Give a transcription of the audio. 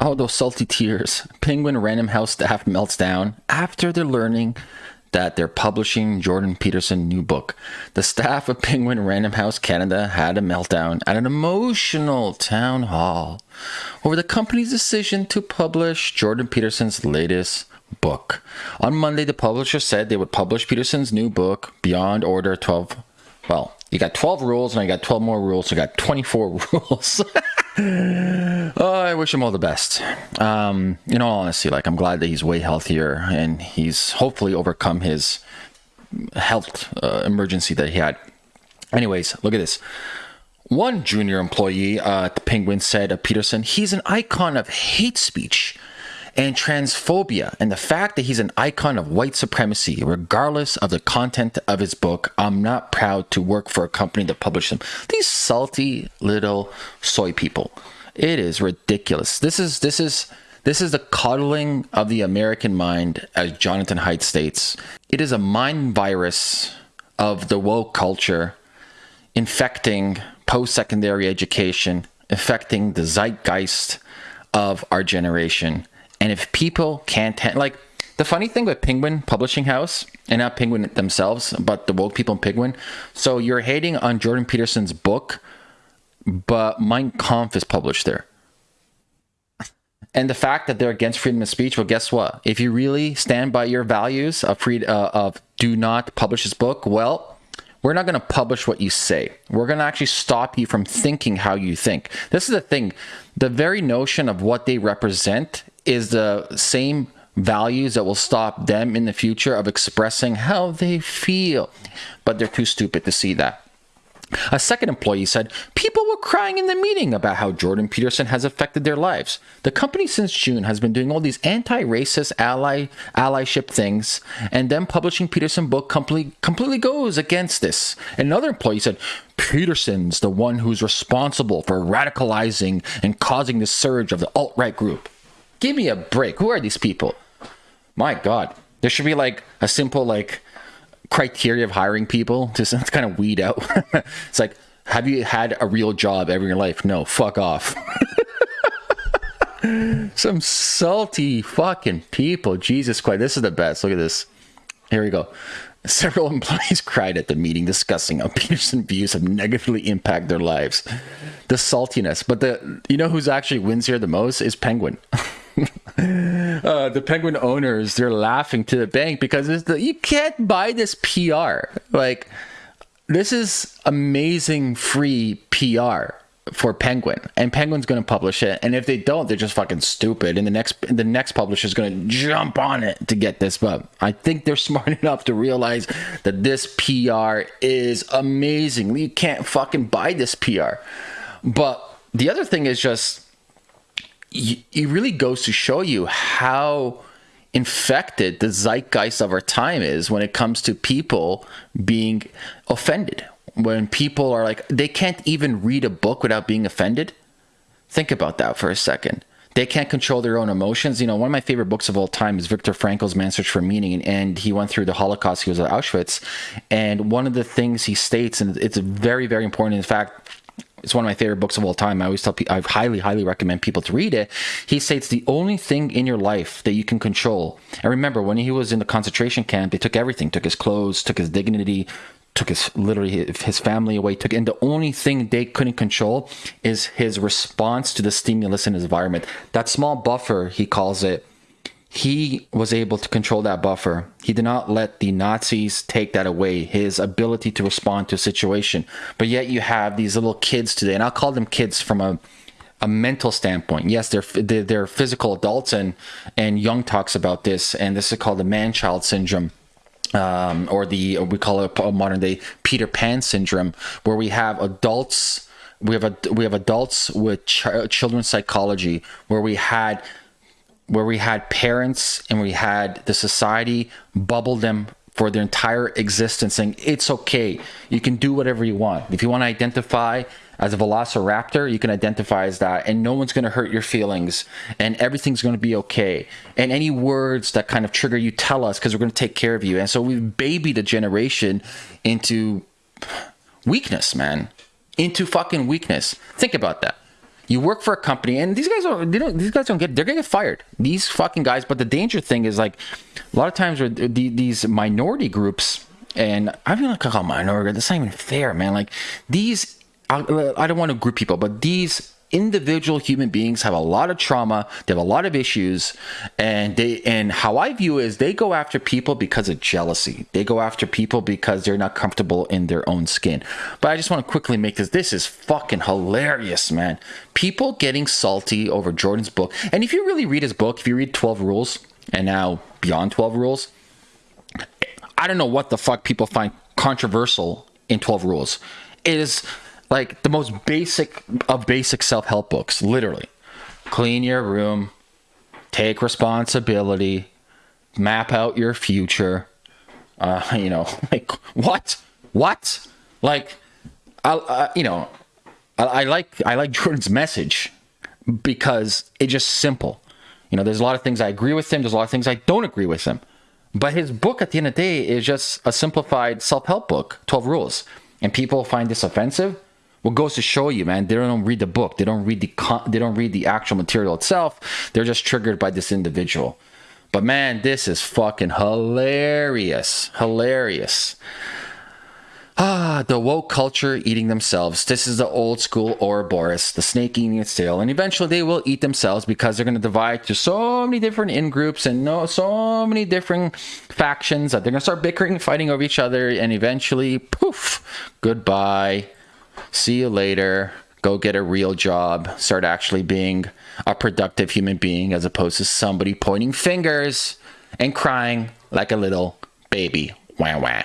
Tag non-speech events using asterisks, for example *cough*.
Oh, those salty tears. Penguin Random House staff melts down after they're learning that they're publishing Jordan Peterson new book. The staff of Penguin Random House Canada had a meltdown at an emotional town hall over the company's decision to publish Jordan Peterson's latest book. On Monday, the publisher said they would publish Peterson's new book, Beyond Order 12. Well, you got 12 rules and I got 12 more rules, so you got 24 *laughs* rules. Oh, I wish him all the best. Um, in all honesty, like I'm glad that he's way healthier and he's hopefully overcome his health uh, emergency that he had. Anyways, look at this. One junior employee uh, at the Penguin said of Peterson, he's an icon of hate speech and transphobia and the fact that he's an icon of white supremacy, regardless of the content of his book. I'm not proud to work for a company that published him. These salty little soy people. It is ridiculous. This is this is this is the coddling of the American mind, as Jonathan Haidt states. It is a mind virus of the woke culture infecting post secondary education, affecting the zeitgeist of our generation. And if people can't, ha- like, the funny thing with Penguin Publishing House, and not Penguin themselves, but the woke people in Penguin, so you're hating on Jordan Peterson's book, but Mein Kampf is published there. And the fact that they're against freedom of speech, well, guess what? If you really stand by your values of free, uh, of do not publish this book, well, we're not going to publish what you say. We're going to actually stop you from thinking how you think. This is the thing. The very notion of what they represent is the same values that will stop them in the future of expressing how they feel. But they're too stupid to see that. A second employee said, People crying in the meeting about how Jordan Peterson has affected their lives. The company since June has been doing all these anti racist ally allyship things, and then publishing Peterson book completely, completely goes against this. Another employee said, Peterson's the one who's responsible for radicalizing and causing the surge of the alt right group. Give me a break. Who are these people? My God. There should be like a simple like criteria of hiring people to *laughs* kind of weed out. *laughs* it's like, have you had a real job ever in your life? No, fuck off. *laughs* Some salty fucking people. Jesus Christ. This is the best. Look at this. Here we go. Several *laughs* employees cried at the meeting discussing how Peterson views have negatively impacted their lives. The saltiness. But the you know who's actually wins here the most is Penguin. *laughs* uh, the Penguin owners they're laughing to the bank because the, you can't buy this PR. Like this is amazing free PR for Penguin, and Penguin's going to publish it. And if they don't, they're just fucking stupid. And the next the next publisher is going to jump on it to get this. But I think they're *laughs* smart enough to realize that this PR is amazing. You can't fucking buy this PR. But the other thing is just it really goes to show you how infected the zeitgeist of our time is when it comes to people being offended. When people are like, they can't even read a book without being offended. Think about that for a second. They can't control their own emotions. You know, one of my favorite books of all time is Viktor Frankl's Man's Search for Meaning, and he went through the Holocaust. He was at Auschwitz, and one of the things he states, and it's very, very important. In fact, it's one of my favorite books of all time. I always tell people, I highly, highly recommend people to read it. He states the only thing in your life that you can control. And remember, when he was in the concentration camp, they took everything, took his clothes, took his dignity, took his literally his family away. Took and the only thing they couldn't control is his response to the stimulus in his environment. That small buffer, he calls it, he was able to control that buffer. He did not let the Nazis take that away, his ability to respond to a situation. But yet you have these little kids today, and I'll call them kids from a a mental standpoint. Yes, they're they're physical adults, and and Jung talks about this, and this is called the man-child syndrome. Um, or the or we call it a modern day Peter Pan syndrome, where we have adults, we have a we have adults with ch- children's psychology, where we had where we had parents and we had the society bubble them for their entire existence saying it's okay. You can do whatever you want. If you want to identify as a velociraptor you can identify as that and no one's going to hurt your feelings and everything's going to be okay. And any words that kind of trigger you tell us because we're going to take care of you. And so we've babied a generation into weakness man. Into fucking weakness. Think about that You work for a company, and these guys don't. They don't. These guys don't get. They're gonna get fired. These fucking guys. But the danger thing is like, a lot of times with the, these minority groups, and I feel like I call minority. That's not even fair, man. Like these. I, I don't want to group people, but these individual human beings have a lot of trauma they have a lot of issues and they and how i view is they go after people because of jealousy. They go after people because they're not comfortable in their own skin. But i just want to quickly make this this is fucking hilarious man. People getting salty over jordan's book and if you really read his book if you read 12 rules and now beyond 12 rules i don't know what the fuck people find controversial in 12 rules. It is like the most basic of basic self-help books literally. Clean your room take responsibility map out your future uh, *laughs* you know *laughs* like what? What? Like i uh, you know I, I like i like *laughs* jordan's message because it's just simple. You know there's a lot of things i agree with him there's a lot of things i don't agree with him. But his book at the end of the day is just a simplified self-help book 12 rules. And people find this offensive what goes to show you, man, they don't read the book. They don't read the con- they don't read the actual material itself. They're just triggered by this individual. But man, this is fucking hilarious. Hilarious. Ah, the woke culture eating themselves. This is the old school Ouroboros, the snake eating its tail, and eventually they will eat themselves because they're going to divide to so many different in groups and no, so many different factions that they're going to start bickering, fighting over each other, and eventually, poof, goodbye see you later, go get a real job, start actually being a productive human being as opposed to somebody pointing fingers and crying like a little baby. Wah wah.